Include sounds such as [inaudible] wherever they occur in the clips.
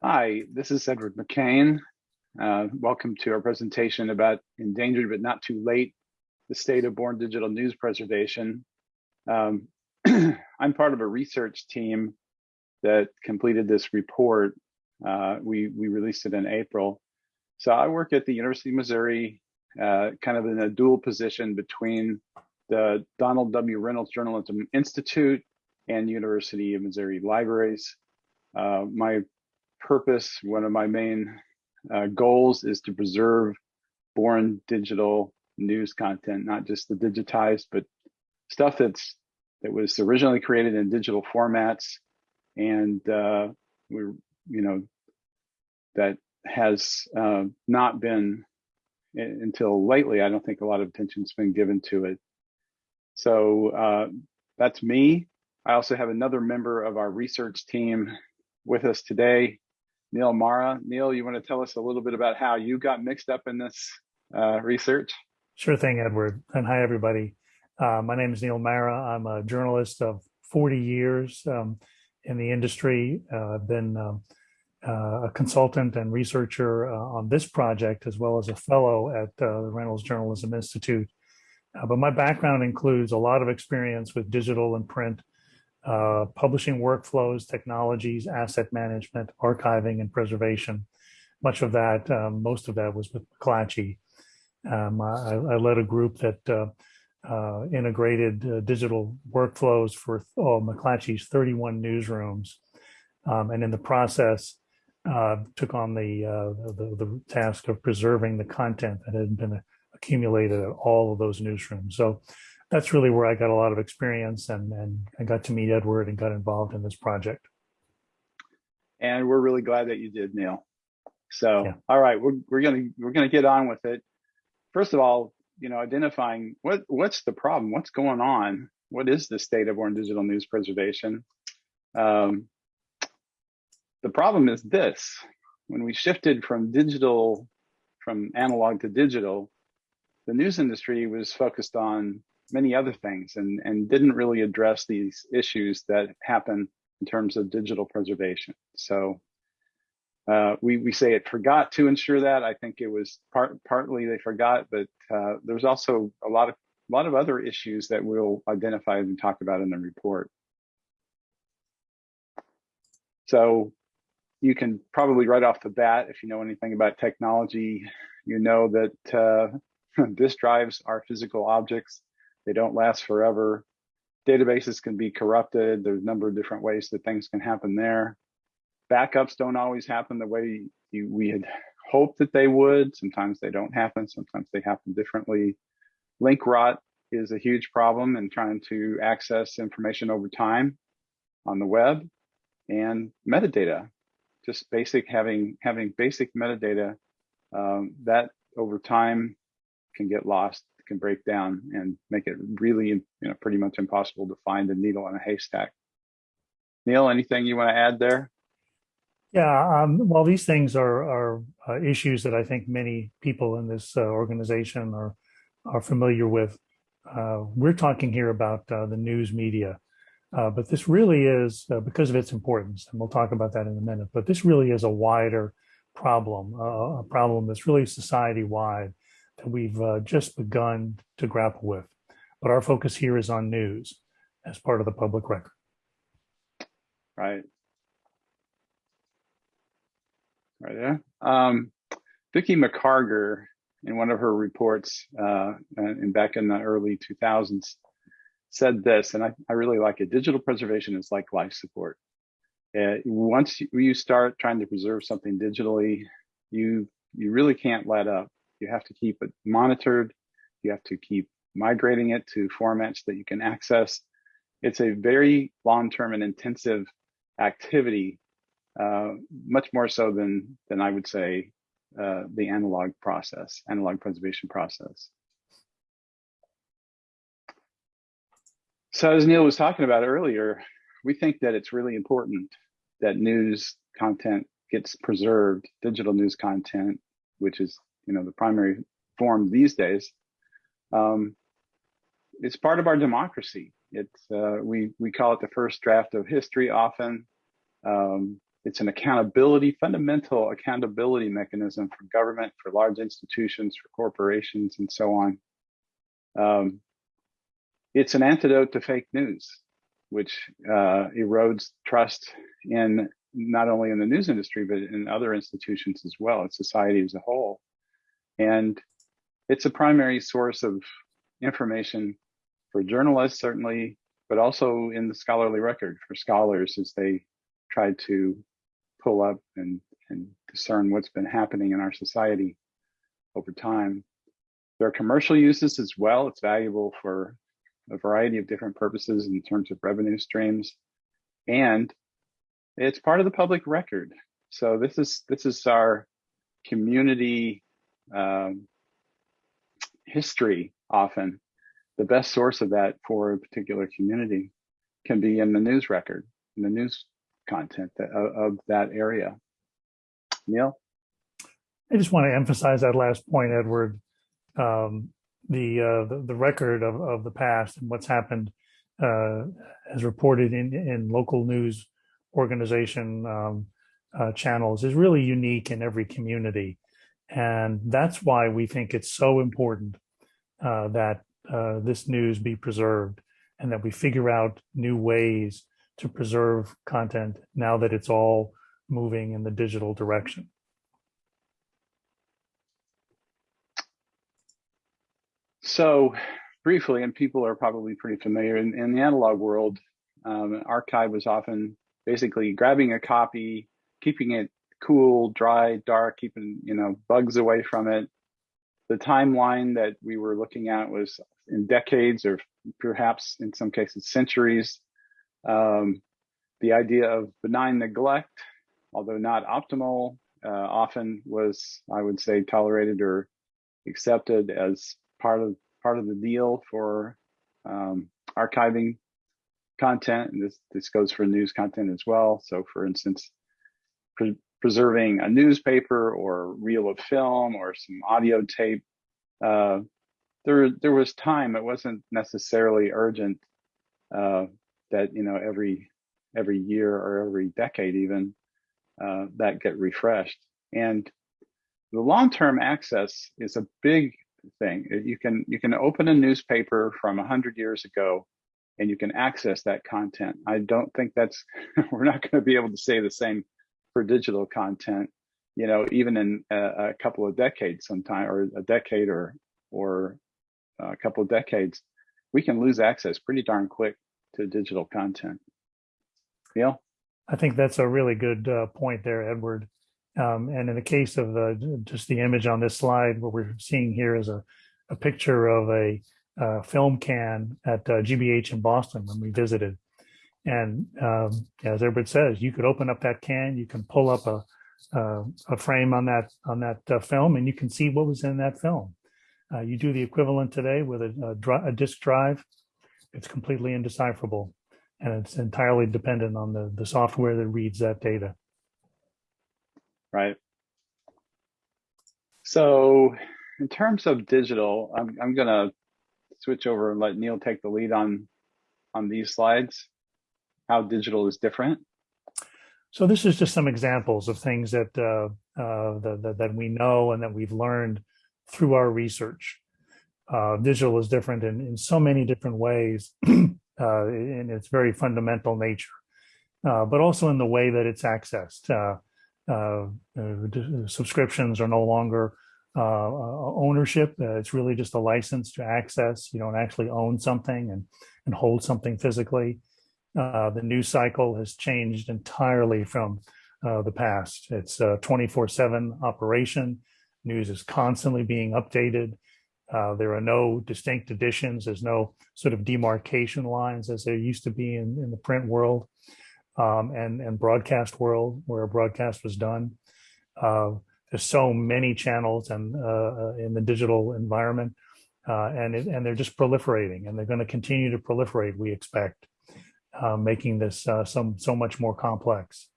Hi, this is Edward McCain. Uh, welcome to our presentation about endangered but not too late, the state of born digital news preservation. Um, [clears throat] I'm part of a research team that completed this report. Uh, we, we released it in April. So I work at the University of Missouri, uh, kind of in a dual position between the Donald W. Reynolds Journalism Institute and University of Missouri Libraries. Uh, my purpose, one of my main uh, goals is to preserve born digital news content, not just the digitized, but stuff that's that was originally created in digital formats and uh, we're, you know, that has uh, not been until lately, I don't think a lot of attention's been given to it. So uh, that's me. I also have another member of our research team with us today, Neil Mara. Neil, you want to tell us a little bit about how you got mixed up in this uh, research? Sure thing, Edward. And hi, everybody. Uh, my name is Neil Mara. I'm a journalist of 40 years um, in the industry. Uh, I've been um, uh, a consultant and researcher uh, on this project, as well as a fellow at uh, the Reynolds Journalism Institute. but my background includes a lot of experience with digital and print uh, publishing workflows, technologies, asset management, archiving, and preservation. Much of that, um, most of that was with McClatchy. Um, I, I, led a group that uh, uh, integrated uh, digital workflows for oh, McClatchy's 31 newsrooms. Um, and in the process, uh, took on the, the, the task of preserving the content that had been accumulated at all of those newsrooms. So that's really where I got a lot of experience and, and I got to meet Edward and got involved in this project. And we're really glad that you did, Neil. So, yeah. all right, we're, we're gonna we're gonna get on with it. First of all, you know, identifying what what's the problem, what's going on, what is the state of born digital news preservation? Um, the problem is this: when we shifted from digital, from analog to digital, the news industry was focused on many other things and, and didn't really address these issues that happen in terms of digital preservation. So uh, we, we say it forgot to ensure that. I think it was part, partly they forgot, but uh, there's also a lot of a lot of other issues that we'll identify and talk about in the report. So you can probably right off the bat, if you know anything about technology, you know that uh, [laughs] disk drives are physical objects. They don't last forever. Databases can be corrupted. There's a number of different ways that things can happen there. Backups don't always happen the way you, we had hoped that they would. Sometimes they don't happen. Sometimes they happen differently. Link rot is a huge problem in trying to access information over time on the web and metadata just basic having having basic metadata um, that over time can get lost can break down and make it really, you know, pretty much impossible to find a needle in a haystack. Neil, anything you want to add there? Yeah, um, well, these things are, are uh, issues that I think many people in this uh, organization are are familiar with. Uh, we're talking here about uh, the news media, uh, but this really is uh, because of its importance, and we'll talk about that in a minute. But this really is a wider problem, a problem that's really society-wide that we've uh, just begun to grapple with. But our focus here is on news as part of the public record. Right. Right there. Um, Vicki McCargar, in one of her reports uh, in back in the early 2000s, said this, and I, I really like it. Digital preservation is like life support. Uh, once you start trying to preserve something digitally, you you really can't let up. You have to keep it monitored. You have to keep migrating it to formats that you can access. It's a very long-term and intensive activity, uh, much more so than, than I would say uh, the analog process, analog preservation process. So as Neil was talking about earlier, we think that it's really important that news content gets preserved, digital news content, which is you know, the primary form these days, um, it's part of our democracy. It's uh, we we call it the first draft of history. Often, um, it's an accountability, fundamental accountability mechanism for government, for large institutions, for corporations, and so on. Um, it's an antidote to fake news, which uh, erodes trust in not only in the news industry, but in other institutions as well, in society as a whole. And it's a primary source of information for journalists, certainly, but also in the scholarly record for scholars as they try to pull up and, and discern what's been happening in our society over time. There are commercial uses as well. It's valuable for a variety of different purposes in terms of revenue streams. And it's part of the public record. So this is this is our community um, history often. The best source of that for a particular community can be in the news record, in the news content that, of, of that area. Neil? I just want to emphasize that last point, Edward. Um, the, uh, the, the record of, of the past and what's happened uh, as reported in in local news organization um, uh, channels is really unique in every community, and that's why we think it's so important uh, that uh, this news be preserved and that we figure out new ways to preserve content now that it's all moving in the digital direction. So briefly, and people are probably pretty familiar in, in the analog world, um, archive was often basically grabbing a copy, keeping it cool, dry, dark, keeping you know bugs away from it. The timeline that we were looking at was in decades or perhaps in some cases centuries. Um, the idea of benign neglect, although not optimal, uh, often was, I would say, tolerated or accepted as part of part of the deal for um, archiving content. And this this goes for news content as well. So, for instance, pre preserving a newspaper or reel of film or some audio tape. Uh, there there was time. It wasn't necessarily urgent uh, that you know every every year or every decade even uh, that get refreshed. And the long-term access is a big thing. You can you can open a newspaper from hundred years ago, and you can access that content. I don't think that's [laughs] we're not going to be able to say the same for digital content. You know, even in a, a couple of decades, sometime or a decade or or a couple of decades, we can lose access pretty darn quick to digital content. Neil? I think that's a really good uh, point there, Edward. Um, and in the case of just the image on this slide, what we're seeing here is a, a picture of a, a film can at uh, GBH in Boston when we visited. And um, as Edward says, you could open up that can, you can pull up a, uh, a frame on that on that uh, film, and you can see what was in that film. Uh, you do the equivalent today with a, a, a disk drive; it's completely indecipherable and it's entirely dependent on the, the software that reads that data. Right. So in terms of digital, I'm, I'm going to switch over and let Neil take the lead on, on these slides, how digital is different. So this is just some examples of things that, uh, uh, that, that, we know and that we've learned through our research. Uh, digital is different in, in so many different ways. [clears throat] uh, in its very fundamental nature, uh, but also in the way that it's accessed. Uh, subscriptions are no longer ownership. it's really just a license to access. You don't actually own something and, and hold something physically. The news cycle has changed entirely from the past. It's a 24-7 operation. News is constantly being updated. Uh, there are no distinct editions. There's no sort of demarcation lines as there used to be in, in the print world um, and, and broadcast world where a broadcast was done. Uh, there's so many channels and uh, in the digital environment uh, and, it, and they're just proliferating and they're going to continue to proliferate, we expect, uh, making this some, so much more complex.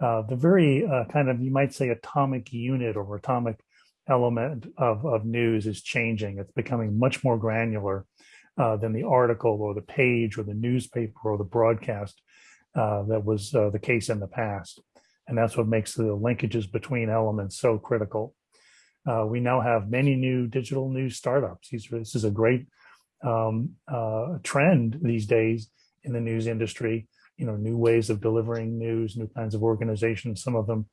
the very kind of, you might say, atomic unit or atomic element of, of news is changing. It's becoming much more granular uh, than the article or the page or the newspaper or the broadcast uh, that was uh, the case in the past. And that's what makes the linkages between elements so critical. Uh, we now have many new digital news startups. These, this is a great um, uh, trend these days in the news industry. You know, new ways of delivering news, new kinds of organizations, some of them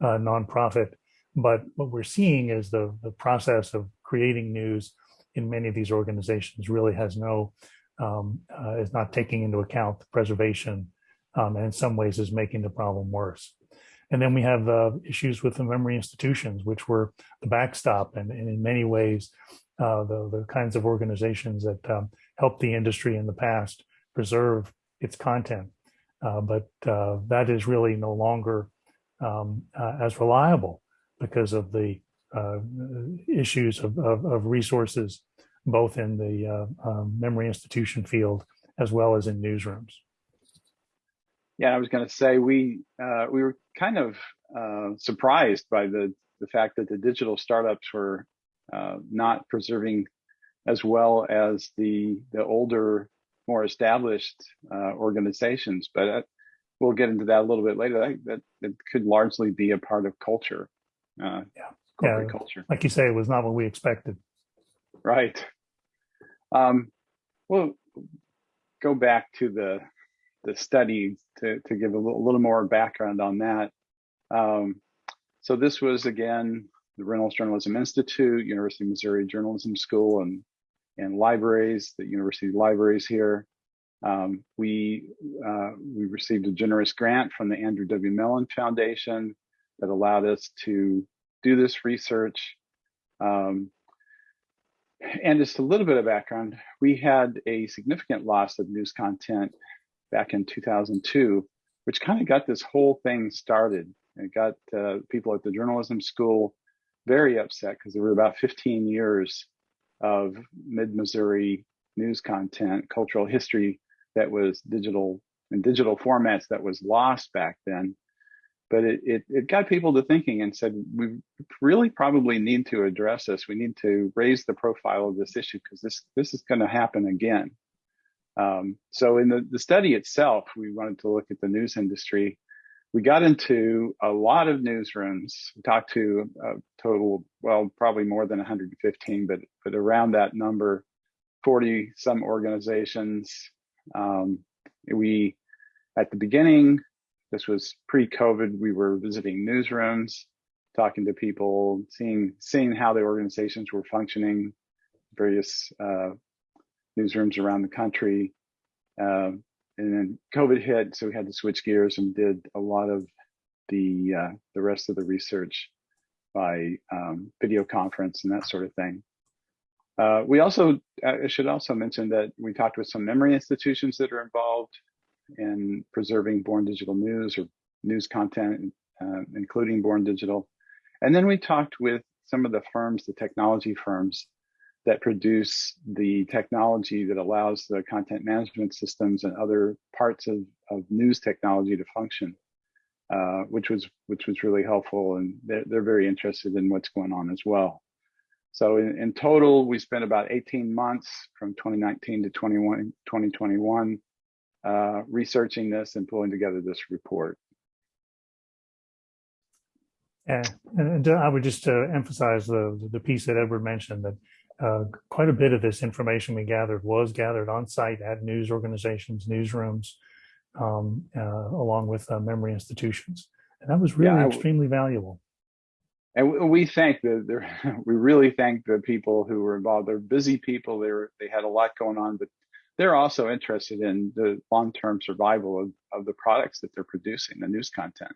uh, nonprofit. But what we're seeing is the, the process of creating news in many of these organizations really has no, um, uh, is not taking into account the preservation um, and in some ways is making the problem worse. And then we have uh, issues with the memory institutions, which were the backstop and, and in many ways, uh, the, the kinds of organizations that um, helped the industry in the past preserve its content. Uh, but uh, that is really no longer um, uh, as reliable because of the uh, issues of, of, of, resources, both in the um, memory institution field as well as in newsrooms. Yeah, I was going to say we uh, we were kind of uh, surprised by the the fact that the digital startups were uh, not preserving as well as the the older, more established uh, organizations. But uh, we'll get into that a little bit later. That that, that could largely be a part of culture. Uh, yeah, corporate yeah, culture. Like you say, it was not what we expected. Right. Um, well, go back to the the study to, to give a little, a little more background on that. Um, so this was again the Reynolds Journalism Institute, University of Missouri Journalism School, and and libraries, the university libraries here. Um, we uh, we received a generous grant from the Andrew W. Mellon Foundation that allowed us to do this research. Um, and just a little bit of background, we had a significant loss of news content back in 2002, which kind of got this whole thing started. It got uh, people at the journalism school very upset because there were about 15 years of mid-Missouri news content, cultural history that was digital in digital formats that was lost back then. But it, it, it got people to thinking and said, we really probably need to address this. We need to raise the profile of this issue because this, this is going to happen again. Um, so in the, the study itself, we wanted to look at the news industry. We got into a lot of newsrooms. We talked to a total, well, probably more than 115, but but around that number, 40 some organizations. Um, we at the beginning, this was pre-COVID. We were visiting newsrooms, talking to people, seeing seeing how the organizations were functioning, various uh, newsrooms around the country. Um, and then COVID hit, so we had to switch gears and did a lot of the uh, the rest of the research by um, video conference and that sort of thing. Uh, we also, I should also mention that we talked with some memory institutions that are involved in preserving born digital news or news content, uh, including born digital. And then we talked with some of the firms, the technology firms that produce the technology that allows the content management systems and other parts of, of news technology to function, uh, which was which was really helpful, and they're, they're very interested in what's going on as well. So in, in total, we spent about 18 months from 2019 to 21, 2021 uh, researching this and pulling together this report. Yeah, and I would just uh, emphasize the the piece that Edward mentioned that uh, quite a bit of this information we gathered was gathered on site at news organizations, newsrooms, um, uh, along with uh, memory institutions. And that was really yeah, extremely valuable. And we thank the, [laughs] we really thank the people who were involved. They're busy people. They were, they had a lot going on, but they're also interested in the long-term survival of, of the products that they're producing, the news content.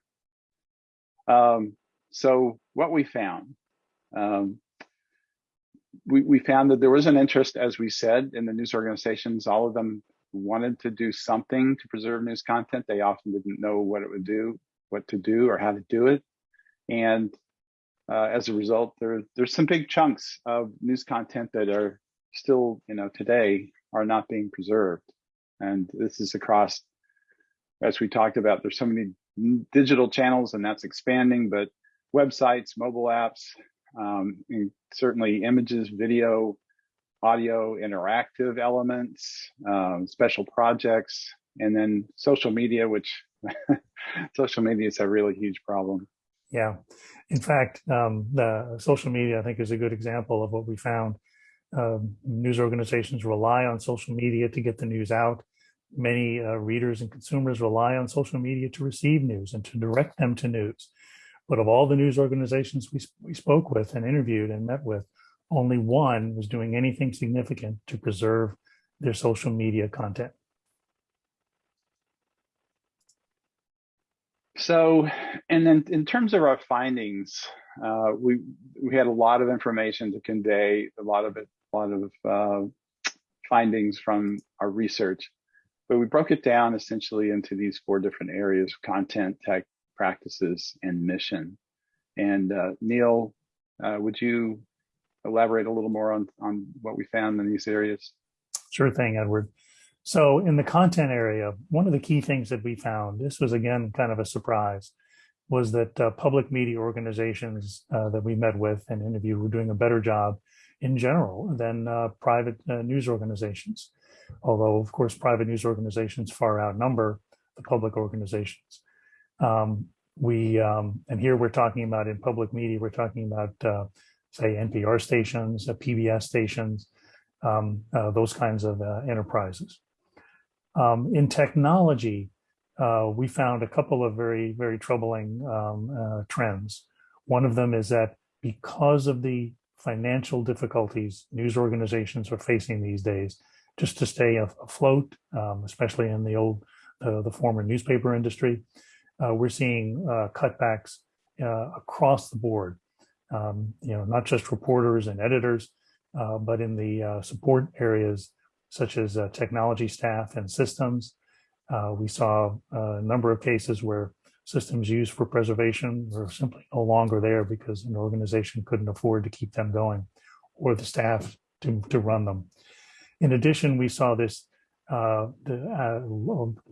Um, so what we found, um, we, we found that there was an interest, as we said, in the news organizations. All of them wanted to do something to preserve news content. They often didn't know what it would do, what to do, or how to do it. And uh, as a result, there, there's some big chunks of news content that are still, you know, today are not being preserved. And this is across, as we talked about, there's so many digital channels and that's expanding, but websites, mobile apps, um, certainly images, video, audio, interactive elements, um, special projects, and then social media, which [laughs] social media is a really huge problem. Yeah. In fact, um, the social media, I think, is a good example of what we found. Um, news organizations rely on social media to get the news out. Many uh, readers and consumers rely on social media to receive news and to direct them to news. But of all the news organizations we, we spoke with and interviewed and met with, only one was doing anything significant to preserve their social media content. So, and then in terms of our findings, uh, we we had a lot of information to convey, a lot of it, a lot of uh, findings from our research, but we broke it down essentially into these four different areas: content, tech, practices, and mission. And uh, Neil, uh, would you elaborate a little more on on what we found in these areas? Sure thing, Edward. So in the content area, one of the key things that we found, this was again kind of a surprise, was that uh, public media organizations uh, that we met with and interviewed were doing a better job in general than uh, private uh, news organizations. Although, of course, private news organizations far outnumber the public organizations. Um, we, um, and here we're talking about in public media, we're talking about, uh, say, NPR stations, PBS uh, stations, um, those kinds of enterprises. Um, in technology, uh, we found a couple of very, very troubling um, uh, trends. One of them is that because of the financial difficulties news organizations are facing these days, just to stay afloat, um, especially in the old, uh, the former newspaper industry, uh, we're seeing uh, cutbacks uh, across the board. Um, you know, not just reporters and editors, but in the support areas, such as uh, technology staff and systems. Uh, we saw a number of cases where systems used for preservation were simply no longer there because an organization couldn't afford to keep them going or the staff to, to run them. In addition, we saw this uh, the, uh,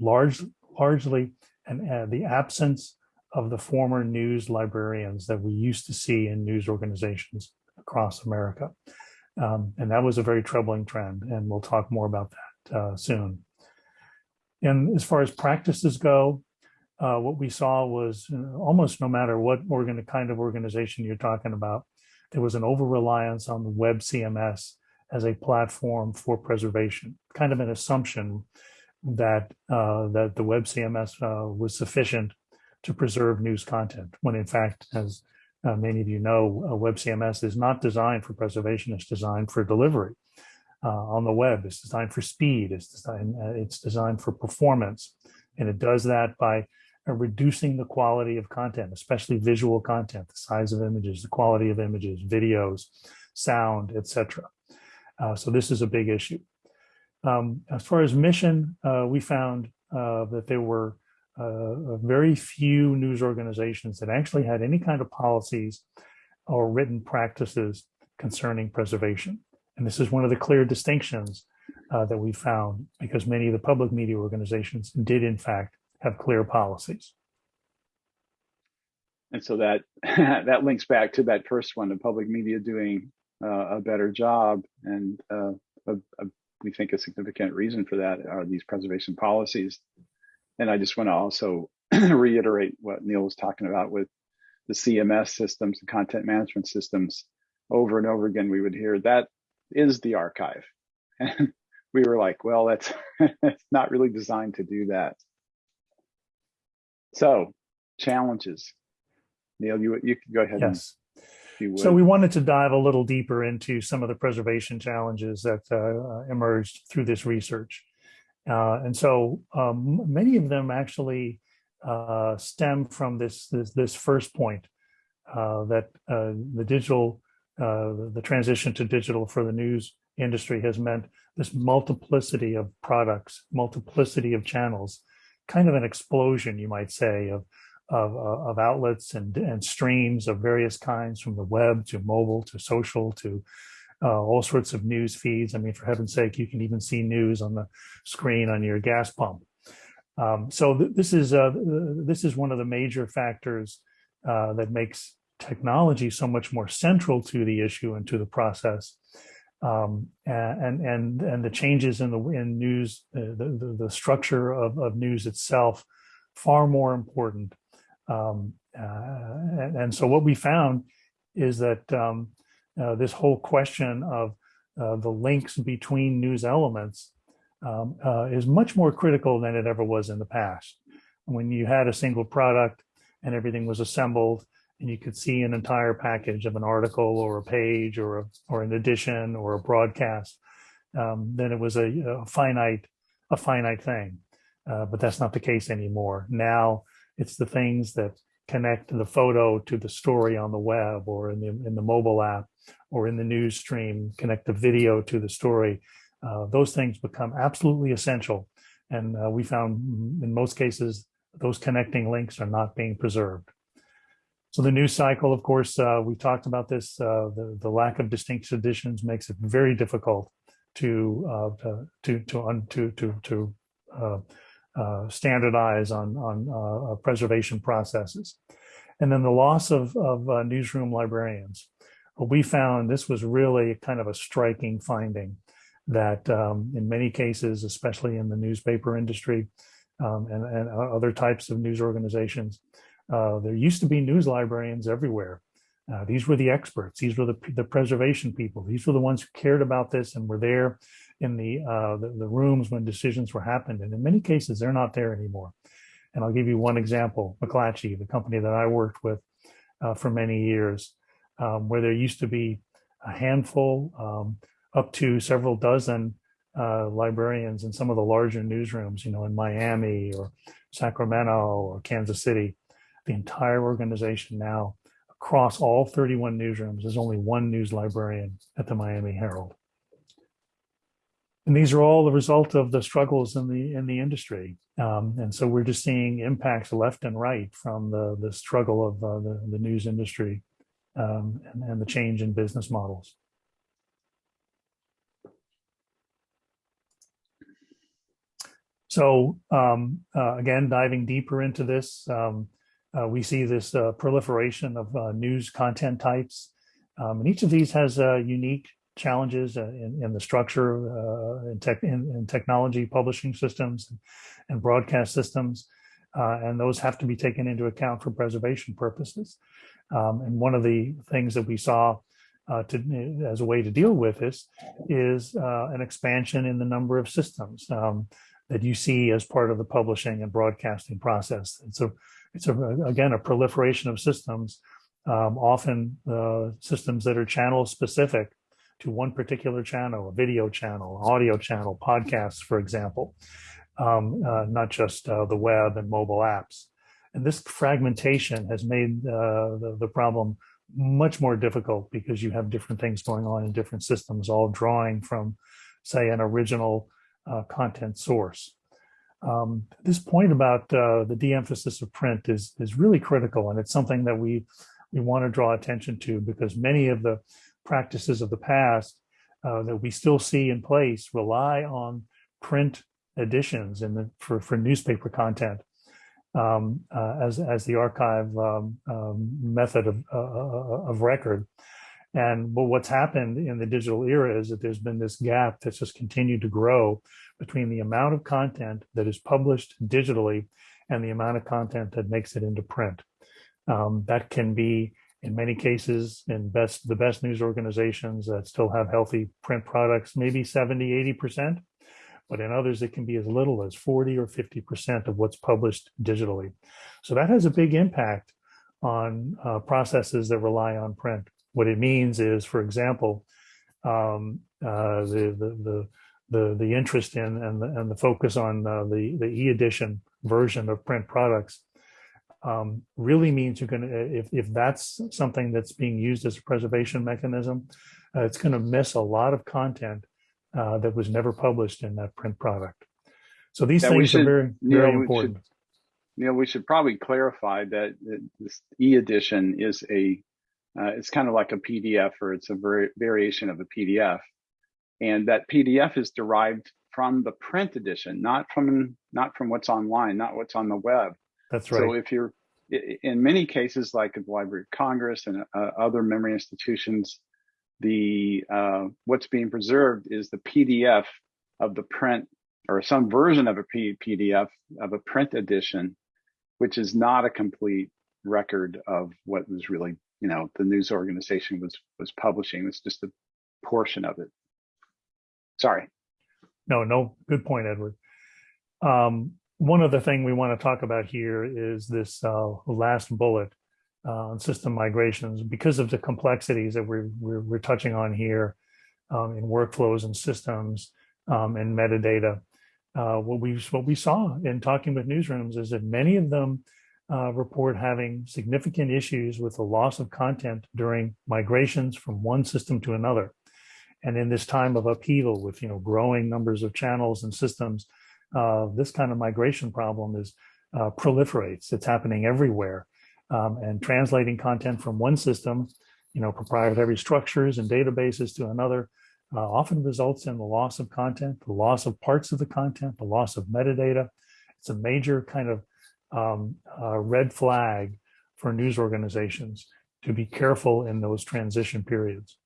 large, largely and uh, the absence of the former news librarians that we used to see in news organizations across America. Um, and that was a very troubling trend, and we'll talk more about that uh, soon. And as far as practices go, uh, what we saw was uh, almost no matter what organ kind of organization you're talking about, there was an over-reliance on the web CMS as a platform for preservation, kind of an assumption that uh, that the web CMS uh, was sufficient to preserve news content, when in fact, as uh, many of you know, uh, WebCMS is not designed for preservation, it's designed for delivery. Uh, on the web, it's designed for speed, it's designed, uh, it's designed for performance. And it does that by uh, reducing the quality of content, especially visual content, the size of images, the quality of images, videos, sound, etc. So this is a big issue. Um, as far as mission, we found that there were uh, very few news organizations that actually had any kind of policies or written practices concerning preservation. And this is one of the clear distinctions uh, that we found because many of the public media organizations did in fact have clear policies. And so that [laughs] that links back to that first one, the public media doing uh, a better job. And uh, a, a, we think a significant reason for that are these preservation policies and I just want to also [clears throat] reiterate what Neil was talking about with the CMS systems, the content management systems. Over and over again, we would hear that is the archive. [laughs] And we were like, well, that's [laughs] not really designed to do that. So challenges. Neil, you, you can go ahead. Yes. So we wanted to dive a little deeper into some of the preservation challenges that uh, emerged through this research. Uh, and so um, many of them actually uh, stem from this, this, this first point uh, that uh, the digital, uh, the transition to digital for the news industry has meant this multiplicity of products, multiplicity of channels, kind of an explosion, you might say, of, of, of outlets and, and streams of various kinds from the web to mobile to social to uh, all sorts of news feeds. I mean, for heaven's sake, you can even see news on the screen on your gas pump. Um, so th this is uh, this is one of the major factors uh, that makes technology so much more central to the issue and to the process Um, and and and the changes in the in news, uh, the, the the structure of of news itself, far more important. Um, uh, and, so what we found is that um, uh, this whole question of uh, the links between news elements um, uh, is much more critical than it ever was in the past. When you had a single product and everything was assembled and you could see an entire package of an article or a page or a, or an edition or a broadcast, um, then it was a, a, finite a finite thing. Uh, but that's not the case anymore. Now it's the things that connect the photo to the story on the web or in the in the mobile app or in the news stream, connect the video to the story. Uh, those things become absolutely essential. And uh, we found in most cases, those connecting links are not being preserved. So the news cycle, of course, uh, we talked about this, uh, the, the lack of distinct editions makes it very difficult to uh, to to to to, to uh, uh, standardize on on uh, preservation processes, and then the loss of of newsroom librarians. we found this was really kind of a striking finding that um, in many cases, especially in the newspaper industry um, and, and other types of news organizations, uh, there used to be news librarians everywhere. Uh, these were the experts. These were the, the preservation people. These were the ones who cared about this and were there in the, uh, the, the rooms when decisions were happened. And in many cases, they're not there anymore. And I'll give you one example, McClatchy, the company that I worked with uh, for many years, um, where there used to be a handful, um, up to several dozen uh, librarians in some of the larger newsrooms, you know, in Miami or Sacramento or Kansas City the entire organization now across all 31 newsrooms is only one news librarian at the Miami Herald. And these are all the result of the struggles in the in the industry. Um, and so we're just seeing impacts left and right from the, the struggle of uh, the, the news industry um, and, and the change in business models. So um, uh, again, diving deeper into this, um, uh, we see this uh, proliferation of uh, news content types. Um, and each of these has a unique challenges uh, in, in, the structure uh, in, tech, in, in, technology publishing systems and broadcast systems. and those have to be taken into account for preservation purposes. Um, and one of the things that we saw to, as a way to deal with this is an expansion in the number of systems um, that you see as part of the publishing and broadcasting process. And so it's a, again a proliferation of systems, um, often uh, systems that are channel specific to one particular channel, a video channel, audio channel, podcasts, for example, um, uh, not just uh, the web and mobile apps. And this fragmentation has made uh, the, the problem much more difficult because you have different things going on in different systems, all drawing from, say, an original uh, content source. Um, this point about uh, the de-emphasis of print is is really critical, and it's something that we we want to draw attention to because many of the practices of the past uh, that we still see in place rely on print editions in the for for newspaper content um, uh, as as the archive um, um method of uh, of record. And but what's happened in the digital era is that there's been this gap that's just continued to grow between the amount of content that is published digitally and the amount of content that makes it into print. Um, that can be, in many cases, in best the best news organizations that still have healthy print products, maybe 70, 80%. But in others, it can be as little as 40 or 50% of what's published digitally. So that has a big impact on uh, processes that rely on print. What it means is, for example, um, uh, the, the, the the the interest in and the, and the focus on uh, the the e-edition version of print products um, really means you're going to if if that's something that's being used as a preservation mechanism, uh, it's going to miss a lot of content uh, that was never published in that print product. So these things should, are very very know, important. Should, you know, we should probably clarify that this e-edition is a uh, it's kind of like a PDF or it's a very variation of a PDF and that PDF is derived from the print edition, not from not from what's online, not what's on the web. That's right. So if you're in many cases, like at the Library of Congress and uh, other memory institutions, the uh, what's being preserved is the PDF of the print or some version of a P PDF of a print edition, which is not a complete record of what was really, you know, the news organization was was publishing. It's just a portion of it. Sorry. No, no, good point, Edward. Um, one other thing we want to talk about here is this uh, last bullet uh, on system migrations because of the complexities that we're, we're, we're touching on here um, in workflows and systems um, and metadata. Uh, what we what we saw in talking with newsrooms is that many of them uh, report having significant issues with the loss of content during migrations from one system to another. And in this time of upheaval with you know growing numbers of channels and systems, uh, this kind of migration problem is uh, proliferates. It's happening everywhere. Um, and translating content from one system, you know, proprietary structures and databases to another uh, often results in the loss of content, the loss of parts of the content, the loss of metadata. It's a major kind of um, uh, red flag for news organizations to be careful in those transition periods.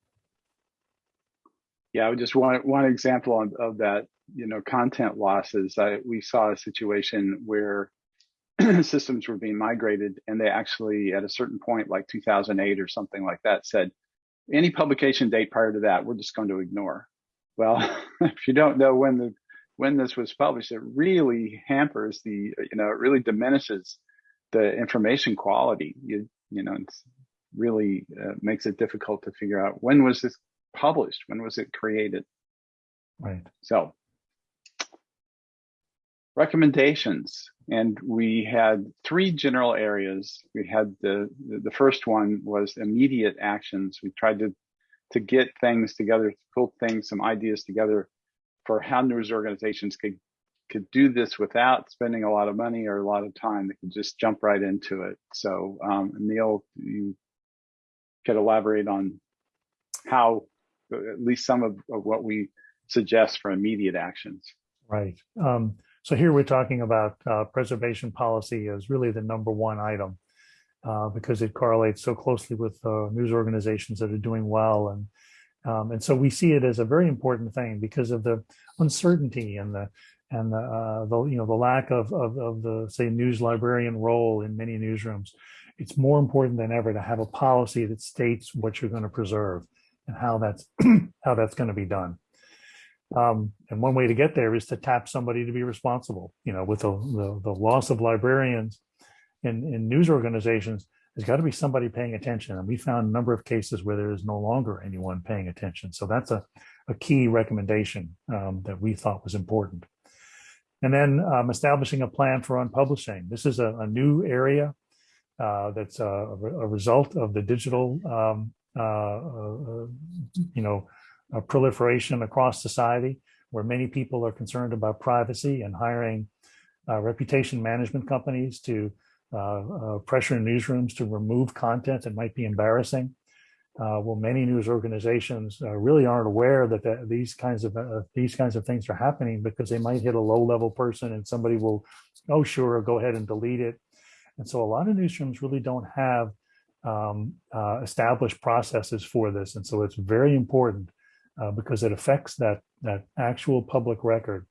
Yeah, I just one one example of that, you know, content losses. I, we saw a situation where [clears throat] systems were being migrated and they actually at a certain point like 2008 or something like that said any publication date prior to that we're just going to ignore. Well [laughs] if you don't know when the when this was published it really hampers the you know it really diminishes the information quality. You you know it's really uh, makes it difficult to figure out when was this published when was it created. Right. So recommendations. And we had three general areas. We had the the first one was immediate actions. We tried to to get things together to pull things some ideas together for how news organizations could could do this without spending a lot of money or a lot of time. They could just jump right into it. So um, neil you could elaborate on how at least some of, of what we suggest for immediate actions. Right. Um, so here we're talking about uh, preservation policy as really the number one item uh, because it correlates so closely with uh, news organizations that are doing well. And, um, and so we see it as a very important thing because of the uncertainty and the, and the, uh, the you know, the lack of, of, of the, say, news librarian role in many newsrooms. It's more important than ever to have a policy that states what you're going to preserve and how that's, [clears throat] how that's going to be done. Um, and one way to get there is to tap somebody to be responsible. You know, with the, the, the loss of librarians in, in news organizations, there's got to be somebody paying attention. And we found a number of cases where there is no longer anyone paying attention. So that's a, a key recommendation um, that we thought was important. And then um, establishing a plan for unpublishing. This is a, a new area uh, that's a, a, result of the digital, um, uh, uh, you know, uh, proliferation across society where many people are concerned about privacy and hiring uh, reputation management companies to uh, uh pressure newsrooms to remove content that might be embarrassing. Uh, well, many news organizations uh, really aren't aware that the, these kinds of these kinds of things are happening because they might hit a low-level person and somebody will, oh sure, go ahead and delete it. And so a lot of newsrooms really don't have um, established processes for this, and so it's very important uh, because it affects that that actual public record.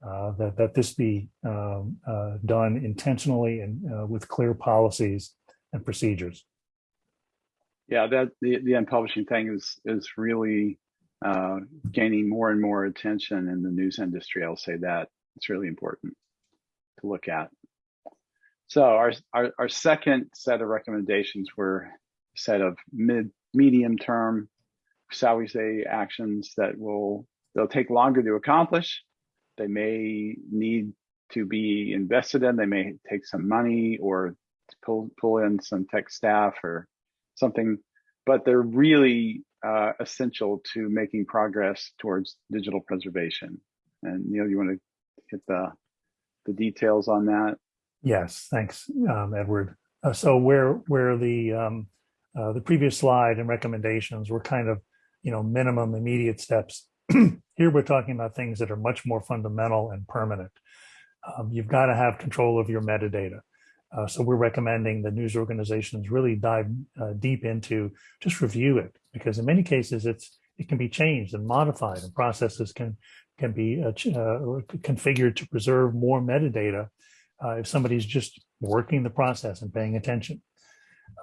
Uh, that that this be um, uh, done intentionally and uh, with clear policies and procedures. Yeah, that the the unpublishing thing is is really uh, gaining more and more attention in the news industry. I'll say that it's really important to look at. So our, our, our second set of recommendations were set of mid medium term shall we say, actions that will they'll take longer to accomplish. They may need to be invested in. They may take some money or pull pull in some tech staff or something, but they're really uh, essential to making progress towards digital preservation. And Neil, you want to hit the the details on that? Yes, thanks, um, Edward. Uh, so where where the um, uh, the previous slide and recommendations were kind of you know, minimum immediate steps. [clears throat] Here we're talking about things that are much more fundamental and permanent. Um, you've got to have control of your metadata. Uh, so we're recommending that news organizations really dive uh, deep into just review it, because in many cases it's it can be changed and modified and processes can can be uh, uh, configured to preserve more metadata uh, if somebody's just working the process and paying attention.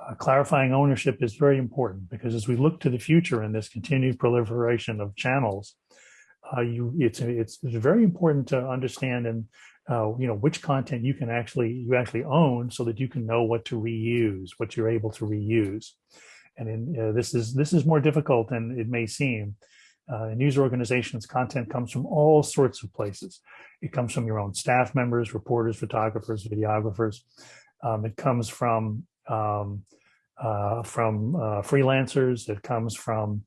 Uh, clarifying ownership is very important because as we look to the future in this continued proliferation of channels, uh, you it's, it's it's very important to understand and uh, you know which content you can actually you actually own so that you can know what to reuse, what you're able to reuse. And in, uh, this is this is more difficult than it may seem. Uh, news organizations content comes from all sorts of places. It comes from your own staff members, reporters, photographers, videographers. Um, it comes from um, uh, from uh, freelancers. It comes from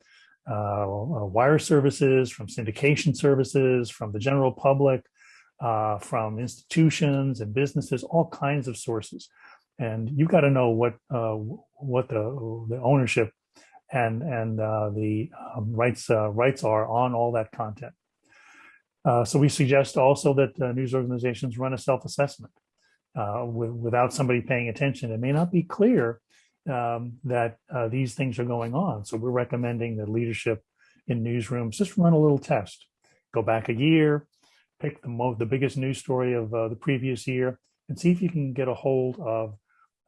uh, wire services, from syndication services, from the general public, uh, from institutions and businesses, all kinds of sources. And you've got to know what uh, what the the ownership and and uh, the um, rights rights are on all that content. so we suggest also that news organizations run a self-assessment uh, without somebody paying attention. It may not be clear um, that uh, these things are going on. So we're recommending that leadership in newsrooms just run a little test. Go back a year, pick the the biggest news story of uh, the previous year, and see if you can get a hold of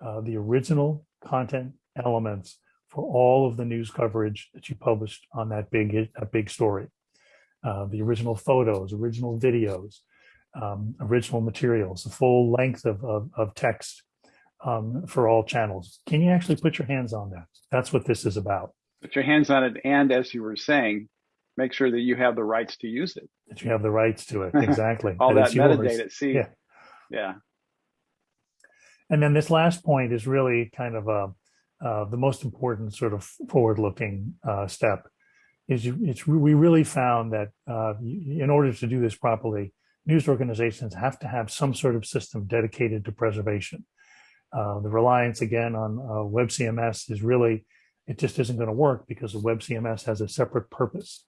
uh, the original content elements for all of the news coverage that you published on that big that big story. Uh, the original photos, original videos, um, original materials, the full length of, of, of text um, for all channels. Can you actually put your hands on that? That's what this is about. Put your hands on it. And as you were saying, make sure that you have the rights to use it. That you have the rights to it. Exactly. [laughs] all that, that metadata. See, yeah. yeah. And then this last point is really kind of a, uh, the most important sort of forward-looking uh, step is you, it's we really found that uh, in order to do this properly, news organizations have to have some sort of system dedicated to preservation. Uh, the reliance again on uh, web CMS is really, it just isn't going to work because the web CMS has a separate purpose.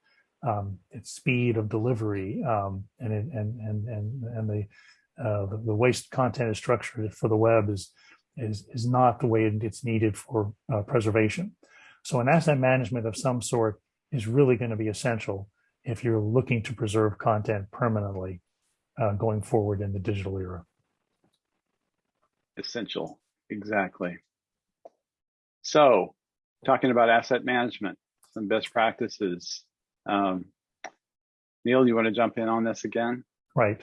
Um, its speed of delivery um, and, it, and, and, and, and the, uh, the, the waste content is structured for the web is, is, is not the way it's needed for uh, preservation. So an asset management of some sort is really going to be essential if you're looking to preserve content permanently uh, going forward in the digital era. Essential, exactly. So, talking about asset management, some best practices. Um, Neil, you want to jump in on this again? Right.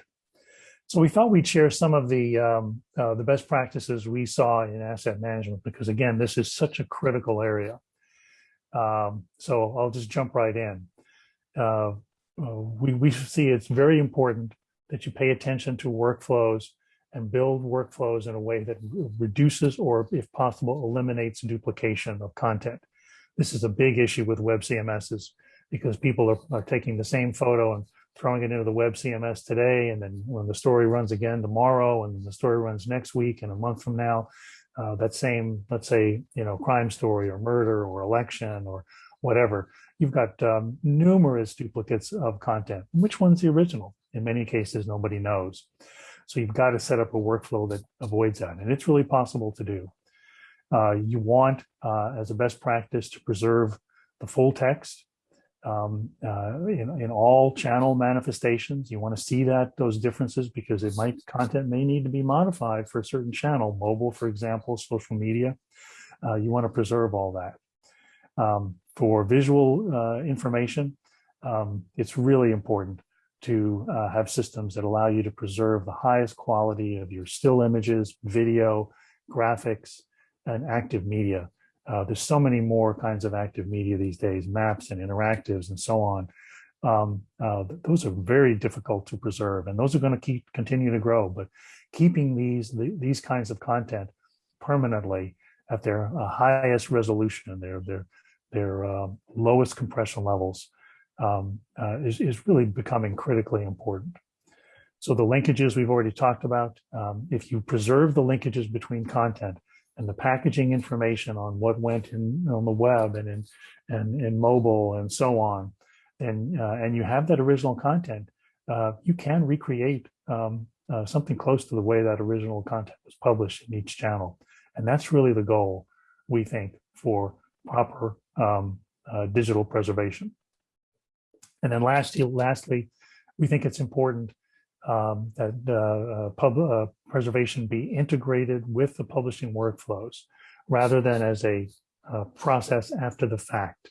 So we thought we'd share some of the um, uh, the best practices we saw in asset management because again, this is such a critical area. Um, so I'll just jump right in. Uh, uh we we see it's very important that you pay attention to workflows and build workflows in a way that reduces or if possible eliminates duplication of content. This is a big issue with web CMSs because people are, are taking the same photo and throwing it into the web CMS today. And then when the story runs again tomorrow and the story runs next week and a month from now, uh, that same, let's say, you know, crime story or murder or election or whatever, you've got um, numerous duplicates of content. Which one's the original? In many cases, nobody knows. So you've got to set up a workflow that avoids that. And it's really possible to do. Uh, you want, uh, as a best practice, to preserve the full text um, uh, in, in all channel manifestations. You want to see that those differences because it might content may need to be modified for a certain channel, mobile, for example, social media. Uh, you want to preserve all that. Um, for visual uh, information, um, it's really important to uh, have systems that allow you to preserve the highest quality of your still images, video, graphics, and active media. Uh, there's so many more kinds of active media these days, maps and interactives and so on. Um, uh, those are very difficult to preserve and those are going to keep continue to grow, but keeping these, the, these kinds of content permanently at their uh, highest resolution and their, their, their um, lowest compression levels um, uh, is, is really becoming critically important. So the linkages we've already talked about, um, if you preserve the linkages between content and the packaging information on what went in on the web and in and in mobile and so on, and uh, and you have that original content, uh, you can recreate um, uh, something close to the way that original content was published in each channel, and that's really the goal we think for proper um, uh, digital preservation. And then lastly, lastly, we think it's important um, that uh, pub uh, preservation be integrated with the publishing workflows rather than as a uh, process after the fact.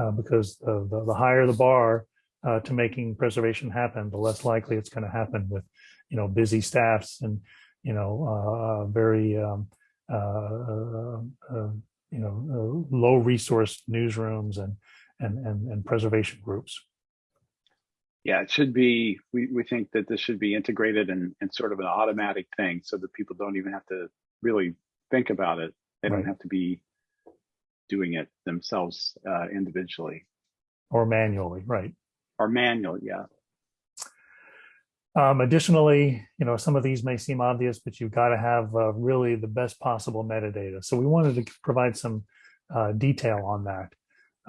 Uh, because the, the, higher the bar uh, to making preservation happen, the less likely it's going to happen with, you know, busy staffs and, you know, uh, very, um, you know, low resource newsrooms and, and, and, and preservation groups yeah, it should be, we, we think that this should be integrated and, and sort of an automatic thing so that people don't even have to really think about it. They right. don't have to be doing it themselves uh, individually. Or manually, right. Or manual, yeah. Um, additionally, you know, some of these may seem obvious, but you've got to have uh, really the best possible metadata. So we wanted to provide some uh, detail on that.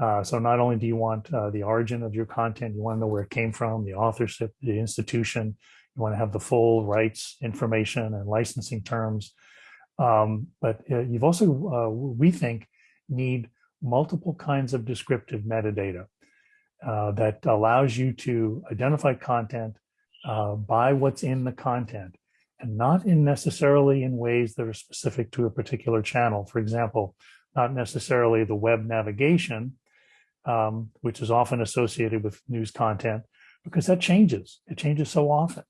Uh, so not only do you want uh, the origin of your content, you want to know where it came from, the authorship, the institution, you want to have the full rights information and licensing terms. Um, but uh, you've also, uh, we think, need multiple kinds of descriptive metadata uh, that allows you to identify content uh, by what's in the content and not in necessarily in ways that are specific to a particular channel. For example, not necessarily the web navigation, um, which is often associated with news content because that changes. It changes so often.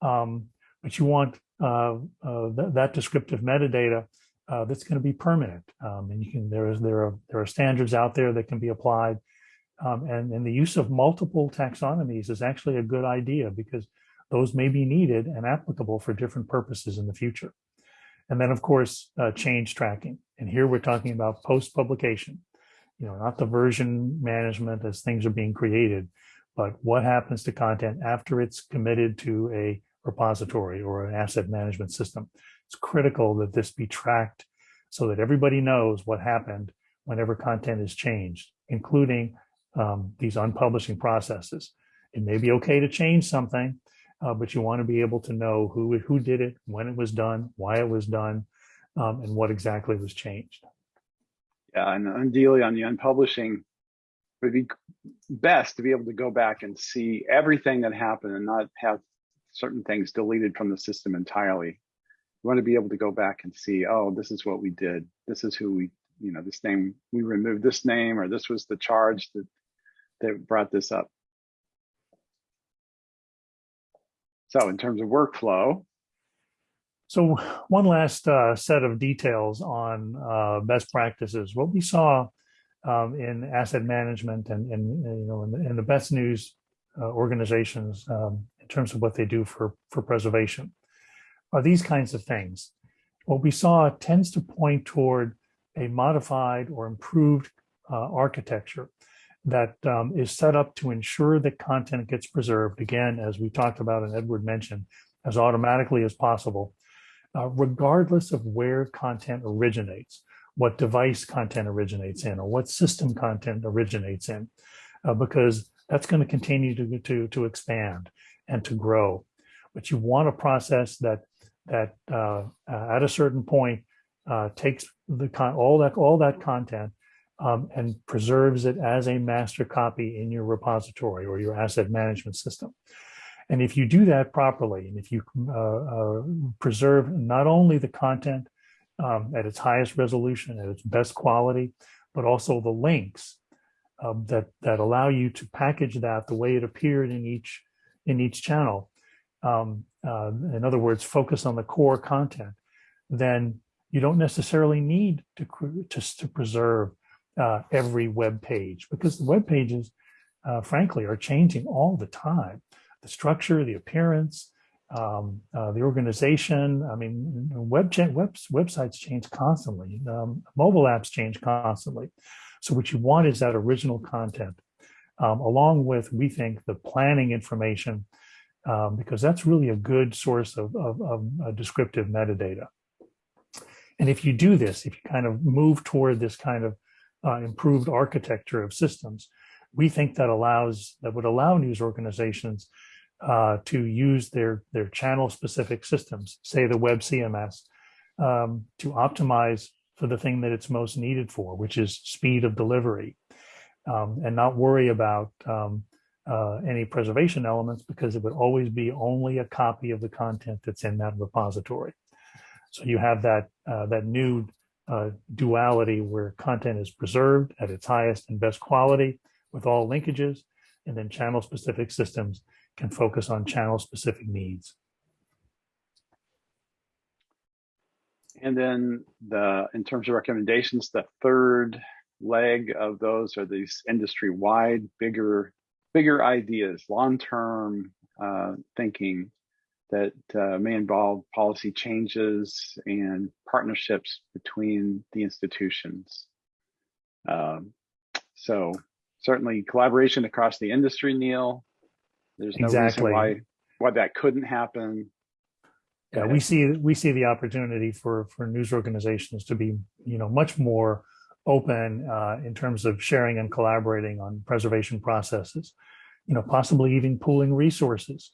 Um, but you want uh, uh, th that descriptive metadata uh, that's going to be permanent. Um, and you can there is there are there are standards out there that can be applied. Um, and, and the use of multiple taxonomies is actually a good idea because those may be needed and applicable for different purposes in the future. And then, of course, uh, change tracking. And here we're talking about post-publication you know, not the version management as things are being created, but what happens to content after it's committed to a repository or an asset management system. It's critical that this be tracked so that everybody knows what happened whenever content is changed, including um, these unpublishing processes. It may be okay to change something, uh, but you want to be able to know who, who did it, when it was done, why it was done, um, and what exactly was changed Uh, and ideally on the unpublishing, it would be best to be able to go back and see everything that happened and not have certain things deleted from the system entirely. You want to be able to go back and see, oh, this is what we did. This is who we, you know, this name, we removed this name, or this was the charge that, that brought this up. So in terms of workflow, so one last uh, set of details on uh, best practices. What we saw um, in asset management and, and you know in the, in the best news uh, organizations um, in terms of what they do for for preservation are these kinds of things. What we saw tends to point toward a modified or improved uh, architecture that um, is set up to ensure that content gets preserved again, as we talked about and Edward mentioned, as automatically as possible uh, regardless of where content originates, what device content originates in, or what system content originates in, uh, because that's going to continue to, to, to expand and to grow. But you want a process that that uh, uh at a certain point uh, takes the con all that all that content um, and preserves it as a master copy in your repository or your asset management system. And if you do that properly, and if you uh, uh, preserve not only the content um, at its highest resolution, at its best quality, but also the links um, that that allow you to package that the way it appeared in each in each channel. Um, uh, in other words, focus on the core content. Then you don't necessarily need to just to preserve uh, every web page because the web pages, uh, frankly, are changing all the time the structure, the appearance, um, uh, the organization. I mean, web, web websites change constantly. Um, mobile apps change constantly. So what you want is that original content, um, along with, we think, the planning information, um, because that's really a good source of, of, of uh, descriptive metadata. And if you do this, if you kind of move toward this kind of uh, improved architecture of systems, we think that allows that would allow news organizations uh, to use their, their channel specific systems, say the web CMS, um, to optimize for the thing that it's most needed for, which is speed of delivery. um, and not worry about um, uh, any preservation elements because it would always be only a copy of the content that's in that repository. So you have that uh, that new uh, duality where content is preserved at its highest and best quality with all linkages, and then channel specific systems can focus on channel specific needs. And then the, in terms of recommendations, the third leg of those are these industry-wide, bigger, bigger ideas, long-term uh, thinking that uh, may involve policy changes and partnerships between the institutions. Um, so certainly collaboration across the industry, Neil. There's no Exactly. reason why why that couldn't happen. Yeah, we see we see the opportunity for for news organizations to be you know much more open uh, in terms of sharing and collaborating on preservation processes. You know, possibly even pooling resources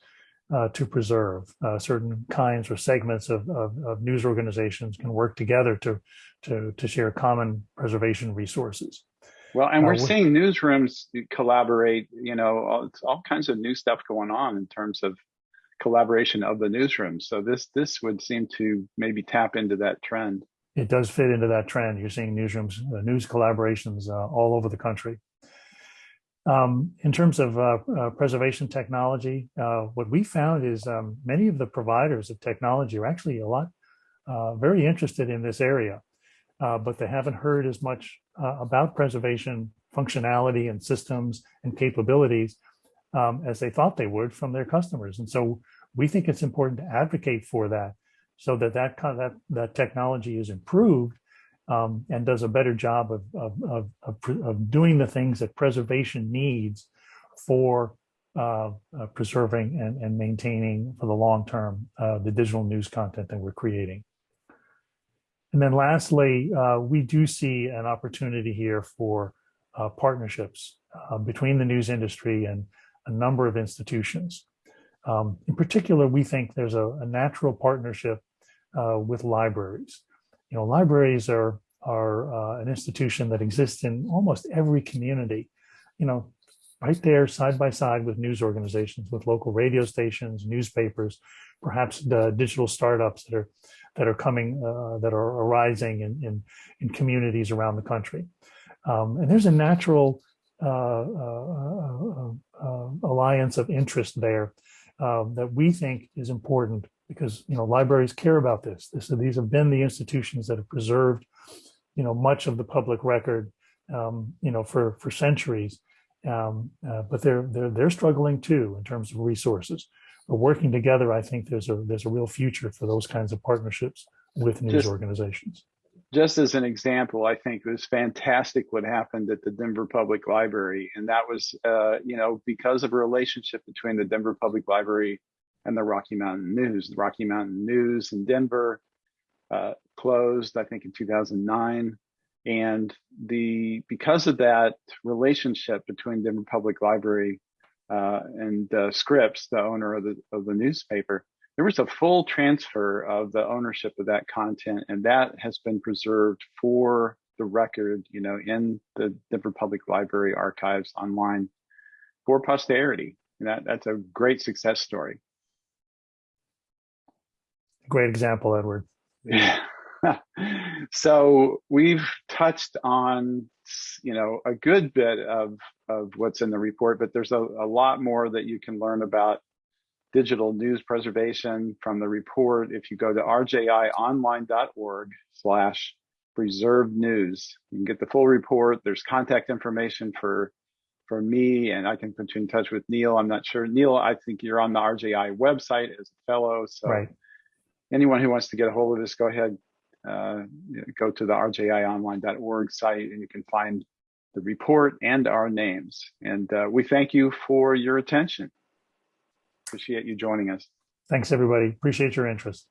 uh, to preserve uh, certain kinds or segments of, of, of news organizations can work together to to to share common preservation resources. Well, and Uh, we're we- seeing newsrooms collaborate, you know, all, it's all kinds of new stuff going on in terms of collaboration of the newsrooms. So this this would seem to maybe tap into that trend. it does fit into that trend. You're seeing newsrooms, uh, news collaborations uh, all over the country. Um, in terms of uh, uh, preservation technology, uh, what we found is um, many of the providers of technology are actually a lot uh, very interested in this area, uh, but they haven't heard as much uh, about preservation functionality and systems and capabilities um, as they thought they would from their customers. And so we think it's important to advocate for that so that that kind of, that, that technology is improved um, and does a better job of, of, of, of, doing the things that preservation needs for uh, uh, preserving and, and maintaining for the long term uh, the digital news content that we're creating. And then lastly, uh, we do see an opportunity here for uh, partnerships uh, between the news industry and a number of institutions. Um, in particular, we think there's a, a natural partnership uh, with libraries. You know, libraries are are uh, an institution that exists in almost every community. You know, right there, side by side with news organizations, with local radio stations, newspapers, perhaps the digital startups that are that are coming, uh, that are arising in, in in communities around the country. Um, and there's a natural uh, uh, uh, alliance of interest there um, that we think is important because you know libraries care about this. this. These have been the institutions that have preserved, you know, much of the public record, um, you know, for for centuries. Um, uh, but they're they're they're struggling too in terms of resources. But working together, I think there's a there's a real future for those kinds of partnerships with news Just- organizations. Just as an example, I think it was fantastic what happened at the Denver Public Library, and that was, uh, you know, because of a relationship between the Denver Public Library and the Rocky Mountain News. The Rocky Mountain News in Denver uh, closed, I think, in 2009, and the because of that relationship between Denver Public Library uh, and uh, Scripps, the owner of the of the newspaper, there was a full transfer of the ownership of that content, and that has been preserved for the record, you know, in the Denver Public Library archives online for posterity. And that that's a great success story. Great example, Edward. Yeah. [laughs] so we've touched on you know a good bit of of what's in the report but there's a, a lot more that you can learn about digital news preservation from the report. If you go to rjionline.org slash preserved news you can get the full report. There's contact information for for me and i can put you in touch with neil. I'm not sure. Neil i think you're on the rji website as a fellow so Right. anyone who wants to get a hold of this, go ahead, go to the rjionline.org site and you can find the report and our names. And uh, we thank you for your attention. Appreciate you joining us. Thanks, everybody. Appreciate your interest.